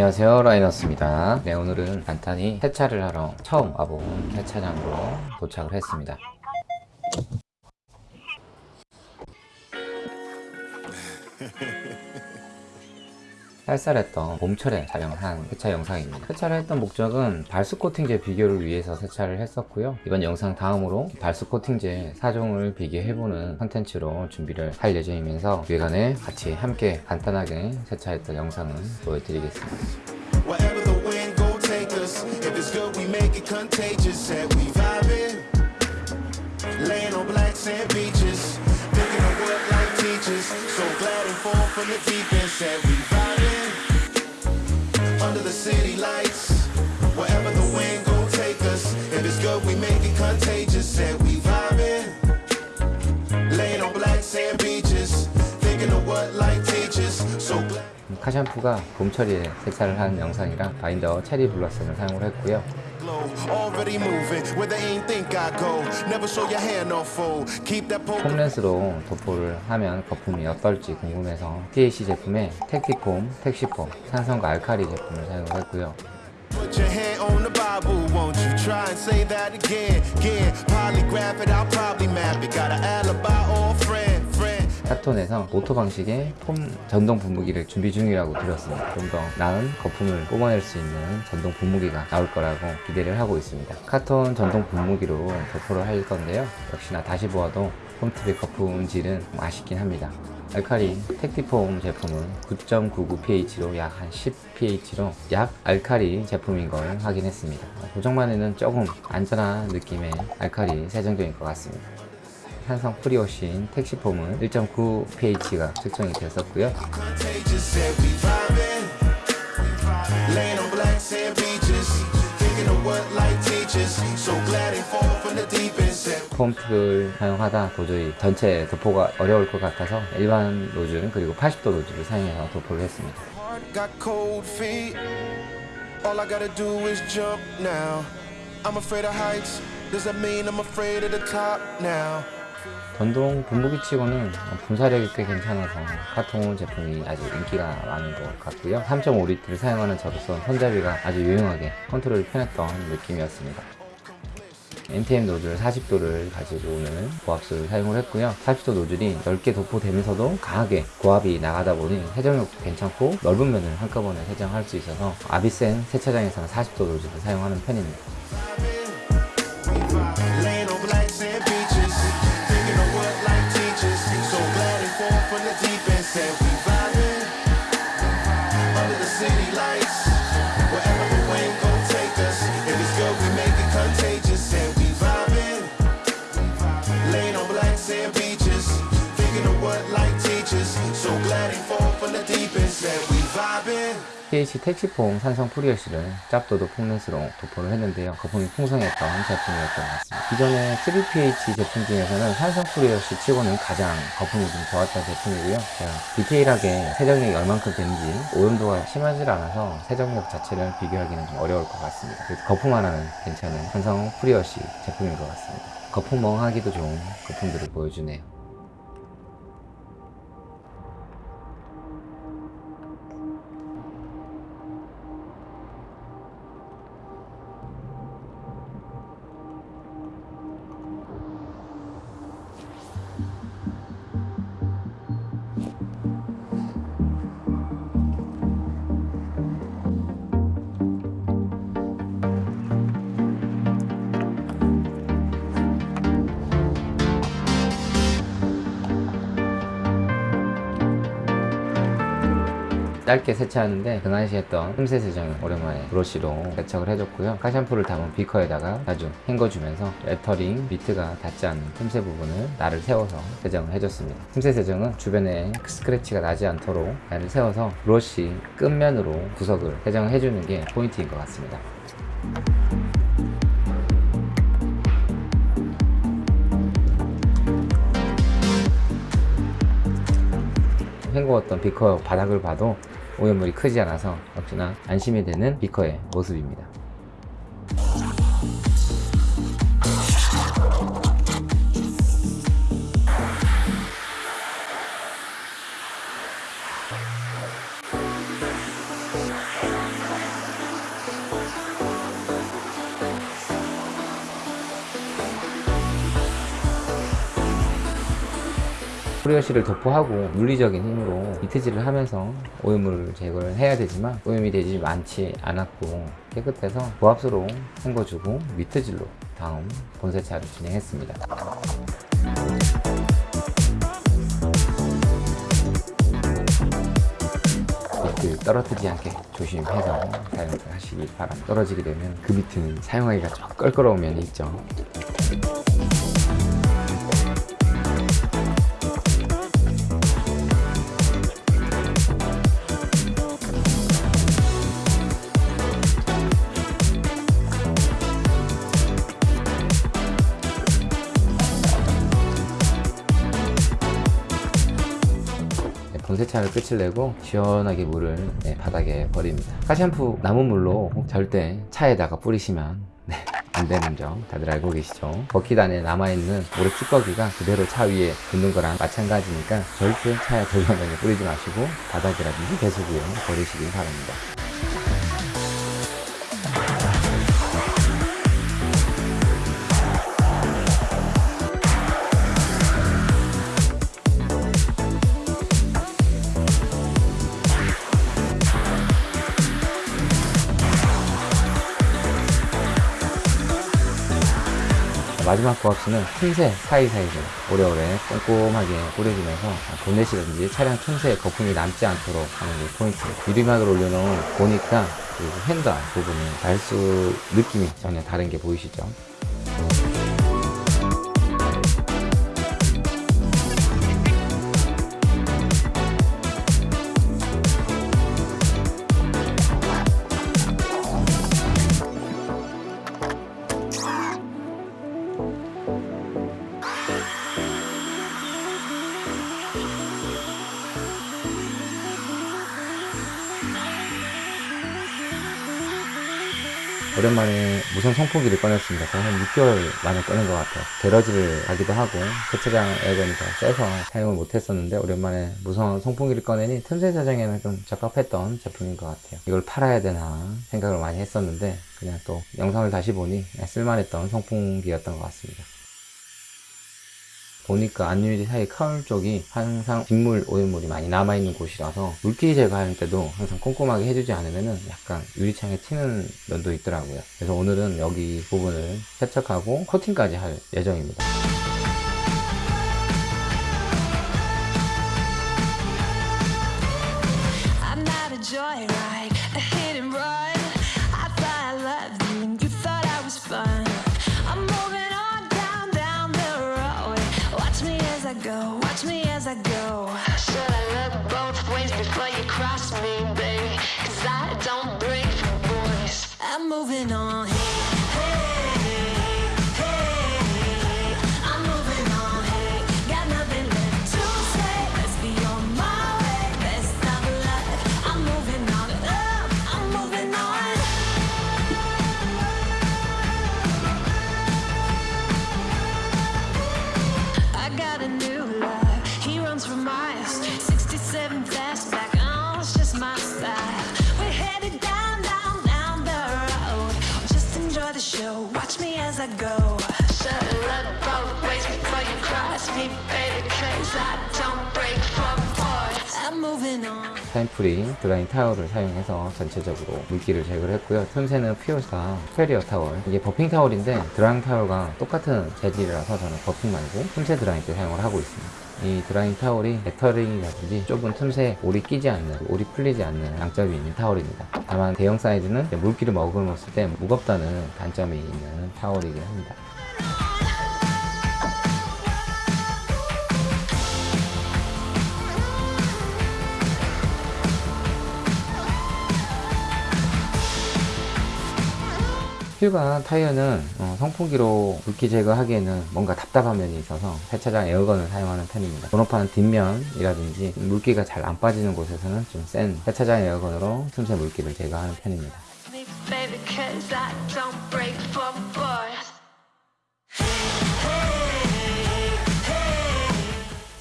안녕하세요 라이너스입니다. 네 오늘은 간단히 세차를 하러 처음 와본 세차장으로 도착을 했습니다 쌀쌀했던 봄철에 촬영한 세차 영상입니다. 세차를 했던 목적은 발수 코팅제 비교를 위해서 세차를 했었고요. 이번 영상 다음으로 발수 코팅제 4종을 비교해보는 컨텐츠로 준비를 할 예정이면서 외관에 같이 함께 간단하게 세차했던 영상을 보여드리겠습니다. Laying on black sand beaches, city lights. Wherever the wind go take us. If it's good, we make it contagious. Said we vibing, laying on black sand beaches, thinking of what life teaches. So glad. 카샴푸가 봄철에 세차를 한 영상이라 바인더 체리 블러썸을 사용을 했고요 glow, already moving where they ain't think I go. Never show your hand no fold. Keep that poker. 폼렌스로 도포를 하면 거품이 어떨지 궁금해서 TAC 제품의 택티폼, 택시폼, 산성과 알카리 제품을 사용을 했고요 Put your hand on the Bible, won't you try and say that again? Again, polygraph it, I'll probably map it. Got an alibi or a friend. 카톤에서 auto 방식의 foam 전동 분무기를 준비 중이라고 들었습니다. 좀 더 나은 거품을 뽑아낼 수 있는 전동 분무기가 나올 거라고 기대를 하고 있습니다. 카톤 전동 분무기로 도포를 할 건데요. 역시나 다시 보아도 foam tip의 거품질은 아쉽긴 합니다. 알카리 택티폼 제품은 9.99pH로 약 한 10pH로 약 알카리 제품인 걸 확인했습니다. 도장면에는 조금 안전한 느낌의 알카리 세정제인 것 같습니다. 산성 프리오신 택시폼은 1.9pH가 측정이 됐었고요. 폼팁을 사용하다 도저히 전체 도포가 어려울 것 같아서 일반 노즐 그리고 80도 노즐을 사용해서 도포를 했습니다. I'm afraid of heights. Does that mean I'm afraid of the top now? 전동 분무기 치고는 분사력이 꽤 괜찮아서 카톤 제품이 아주 인기가 많은 것 같고요. 3.5리터를 사용하는 저로서 손잡이가 아주 유용하게 컨트롤이 편했던 느낌이었습니다. NTM 노즐 40도를 가지고 오는 고압수를 사용을 했고요. 40도 노즐이 넓게 도포되면서도 강하게 고압이 나가다 보니 세정력도 괜찮고 넓은 면을 한꺼번에 세정할 수 있어서 아비센 세차장에서는 40도 노즐을 사용하는 편입니다 TH 택티폼 산성 pre-wash는 짭도도 foam lance로 도포를 했는데요. 거품이 풍성했던 제품이었던 것 같습니다. 기존의 3pH 제품 중에서는 산성 pre-wash 치고는 가장 거품이 좀 좋았던 제품이고요. 제가 디테일하게 세정력이 얼만큼 되는지 오염도가 심하지 않아서 세정력 자체를 비교하기는 좀 어려울 것 같습니다. 그래서 거품 하나는 괜찮은 산성 pre-wash 제품인 것 같습니다. 거품 멍하기도 좋은 거품들을 보여주네요. 짧게 세차하는데 등한시했던 틈새 세정을 오랜만에 브러쉬로 세척을 해줬고요. car shampoo를 담은 비커에다가 자주 헹궈주면서 lettering mitt가 닿지 않는 틈새 부분을 날을 세워서 세정을 해줬습니다. 틈새 세정은 주변에 스크래치가 나지 않도록 날을 세워서 브러쉬 끝면으로 구석을 세정을 해주는 게 포인트인 것 같습니다 헹구었던 비커 바닥을 봐도 오염물이 크지 않아서 역시나 안심이 되는 비커의 모습입니다. 프리워시를 도포하고 물리적인 힘으로 이트질을 하면서 오염물을 제거를 해야 되지만 오염이 되지 많지 않았고 깨끗해서 고압수로 헹궈주고 미트질로 다음 본세차를 진행했습니다. 밑을 떨어뜨리지 않게 조심해서 사용을 하시길 바랍니다. 떨어지게 되면 그 밑은 사용하기가 좀 껄끄러운 면이 있죠. 세차를 끝을 내고 시원하게 물을 네, 바닥에 버립니다. 카샴푸 남은 물로 절대 차에다가 뿌리시면 네, 안 되는 점 다들 알고 계시죠? 버킷 안에 남아있는 모래 찌꺼기가 그대로 차 위에 붙는 거랑 마찬가지니까 절대 차에 돌려내게 뿌리지 마시고 바닥이라든지 배수 구에 버리시길 바랍니다. 마지막 고압수는 틈새 사이사이로 오래오래 꼼꼼하게 뿌려주면서 본넷이라든지 차량 틈새에 거품이 남지 않도록 하는 게 포인트입니다. 유리막을 올려놓은 보니까 그리고 핸들 부분이 발수 느낌이 전혀 다른 게 보이시죠? 오랜만에 무선 선풍기를 꺼냈습니다. 거의 한 6개월 만에 꺼낸 것 같아요. 게러지를 가기도 하고 세차장 에어건이 더 세서 사용을 못했었는데 오랜만에 무선 선풍기를 꺼내니 틈새 사정에는 좀 적합했던 제품인 것 같아요. 이걸 팔아야 되나 생각을 많이 했었는데 그냥 또 영상을 다시 보니 쓸만했던 선풍기였던 것 같습니다. 보니까 안유리 사이 카울 쪽이 항상 빗물 오염물이 많이 남아있는 곳이라서 물기 제거할 때도 항상 꼼꼼하게 해주지 않으면 약간 유리창에 튀는 면도 있더라고요. 그래서 오늘은 여기 부분을 세척하고 코팅까지 할 예정입니다 moving on. I go. Shut look both ways before you cross me, baby. Cause I don't break for boys. I'm moving on. 타임프리 drying 타월을 사용해서 전체적으로 물기를 제거를 했고요 틈새는 피오사 페리어 타월 이게 buffing 타월인데 drying 타월과 똑같은 재질이라서 저는 buffing 말고 틈새 drying 때 사용을 하고 있습니다 이 drying 타월이 lettering이라든지 좁은 틈새에 올이 끼지 않는 올이 풀리지 않는 장점이 있는 타월입니다. 다만 대형 사이즈는 물기를 머금었을 때 무겁다는 단점이 있는 타월이긴 합니다 휠과 타이어는 어, 선풍기로 물기 제거하기에는 뭔가 답답한 면이 있어서 세차장 에어건을 사용하는 편입니다. 번호판 뒷면이라든지 물기가 잘 안 빠지는 곳에서는 좀 센 세차장 에어건으로 틈새 물기를 제거하는 편입니다.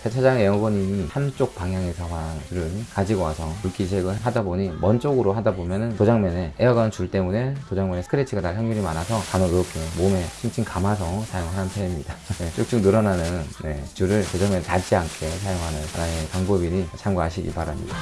세차장 에어건이 한쪽 방향에서만 줄을 가지고 와서 물기색을 하다 보니 먼 쪽으로 하다 보면은 도장면에 에어건 줄 때문에 도장면에 스크래치가 날 확률이 많아서 간혹 이렇게 몸에 칭칭 감아서 사용하는 편입니다. 네, 쭉쭉 늘어나는 네, 줄을 도장면에 닿지 않게 사용하는 하나의 방법이니 참고하시기 바랍니다.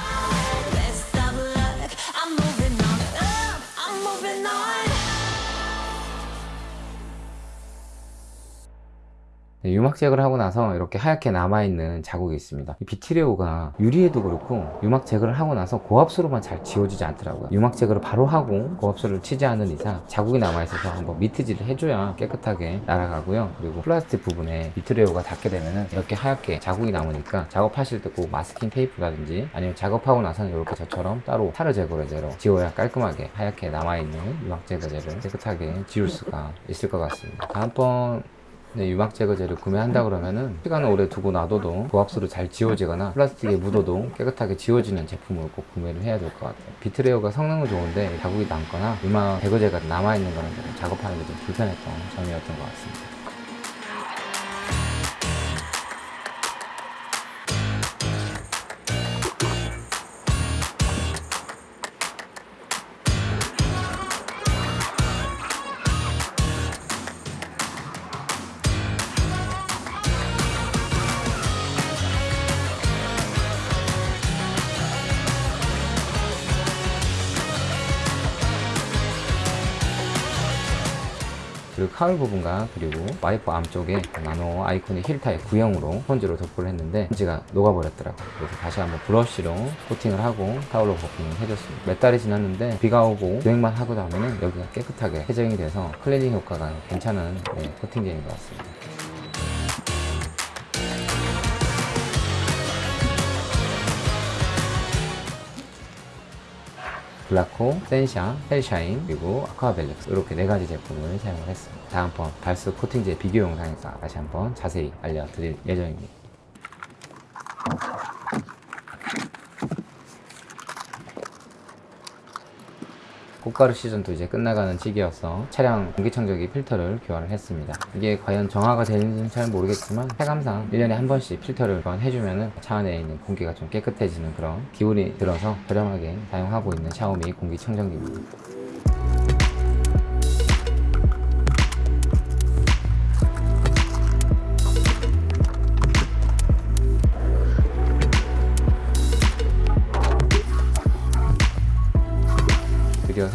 유막 제거를 하고 나서 이렇게 하얗게 남아있는 자국이 있습니다. 이 비트리오가 유리에도 그렇고 유막 제거를 하고 나서 고압수로만 잘 지워지지 않더라고요. 유막 제거를 바로 하고 고압수를 치지 않는 이상 자국이 남아있어서 한번 미트질을 해줘야 깨끗하게 날아가고요. 그리고 플라스틱 부분에 비트리오가 닿게 되면은 이렇게 하얗게 자국이 남으니까 작업하실 때 꼭 마스킹 테이프라든지 아니면 작업하고 나서는 이렇게 저처럼 따로 타르 제거제로 지워야 깔끔하게 하얗게 남아있는 유막 제거제를 깨끗하게 지울 수가 있을 것 같습니다. 다음번 네, 유막 제거제를 구매한다 그러면은 시간을 오래 두고 놔둬도 고압수로 잘 지워지거나 플라스틱에 묻어도 깨끗하게 지워지는 제품을 꼭 구매를 해야 될 것 같아요. 비트레어가 성능은 좋은데 자국이 남거나 유막 제거제가 남아있는 거는 좀 작업하는 게 좀 불편했던 점이었던 것 같습니다. 그리고 cowl 부분과 그리고 와이퍼 arm 쪽에 나노 아이콘의 힐 타입 구형으로 스펀지로 도포를 했는데 스펀지가 녹아버렸더라고요. 그래서 다시 한번 브러쉬로 코팅을 하고 타올로 코팅을 해줬습니다. 몇 달이 지났는데 비가 오고 주행만 하고 나면은 여기가 깨끗하게 세정이 돼서 클리닝 효과가 괜찮은 네, 코팅제인 것 같습니다. 블라코, 센샤, 헬샤인, 그리고 아쿠아벨렉스 이렇게 네 가지 제품을 사용을 했습니다. 다음번 발수 코팅제 비교 영상에서 다시 한번 자세히 알려드릴 예정입니다. 꽃가루 시즌도 이제 끝나가는 시기여서 차량 공기청정기 필터를 교환을 했습니다. 이게 과연 정화가 되는지는 잘 모르겠지만 체감상 1년에 한 번씩 필터를 교환해주면 차 안에 있는 공기가 좀 깨끗해지는 그런 기운이 들어서 저렴하게 사용하고 있는 샤오미 공기청정기입니다.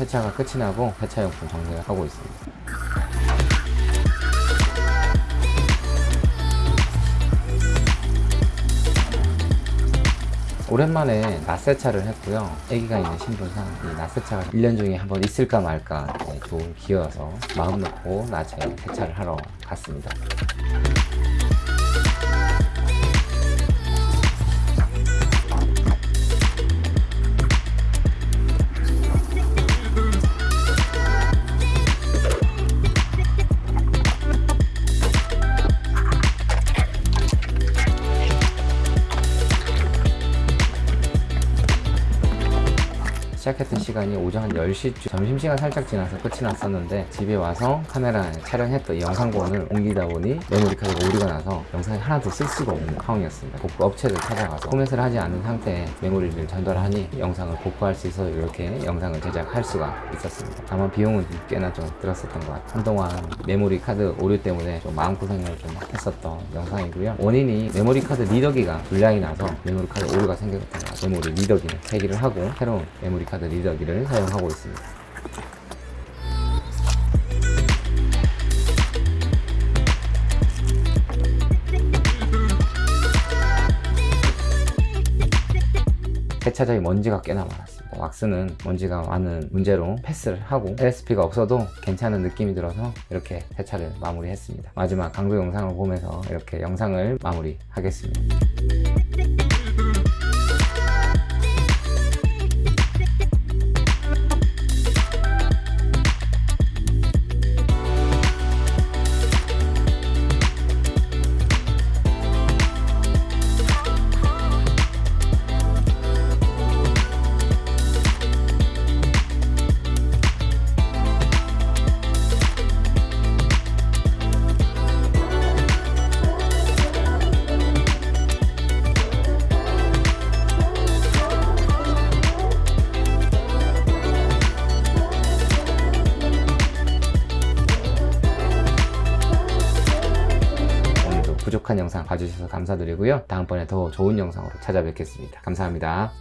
세차가 끝이 나고 세차용품 정리를 하고 있습니다. 오랜만에 낮세차를 했고요. 아기가 있는 신분상 이 낮세차가 1년 중에 한 번 있을까 말까 네, 좋은 기회여서 마음 놓고 낮에 세차를 하러 갔습니다. 시작했던 시간이 오전 한 10시쯤. 점심시간 살짝 지나서 끝이 났었는데 집에 와서 카메라에 촬영했던 이 영상본을 옮기다 보니 메모리 카드가 오류가 나서 영상이 하나도 쓸 수가 없는 상황이었습니다. 복구 업체를 찾아가서 포맷을 하지 않은 상태에 메모리를 전달하니 영상을 복구할 수 있어 이렇게 영상을 제작할 수가 있었습니다. 다만 비용은 꽤나 좀 들었었던 것 같아요. 한동안 메모리 카드 오류 때문에 좀 마음고생을 좀 했었던 영상이고요. 원인이 메모리 카드 리더기가 불량이 나서 메모리 카드 오류가 생겼던 것 같아요. 메모리 리더기는 폐기를 하고 새로운 메모리 카드 리더기를 사용하고 있습니다. 세차장에 먼지가 꽤나 많았습니다. 왁스는 먼지가 많은 문제로 패스를 하고 LSP가 없어도 괜찮은 느낌이 들어서 이렇게 세차를 마무리했습니다. 마지막 강도 영상을 보면서 이렇게 영상을 마무리하겠습니다. 봐주셔서 감사드리고요. 다음번에 더 좋은 영상으로 찾아뵙겠습니다. 감사합니다.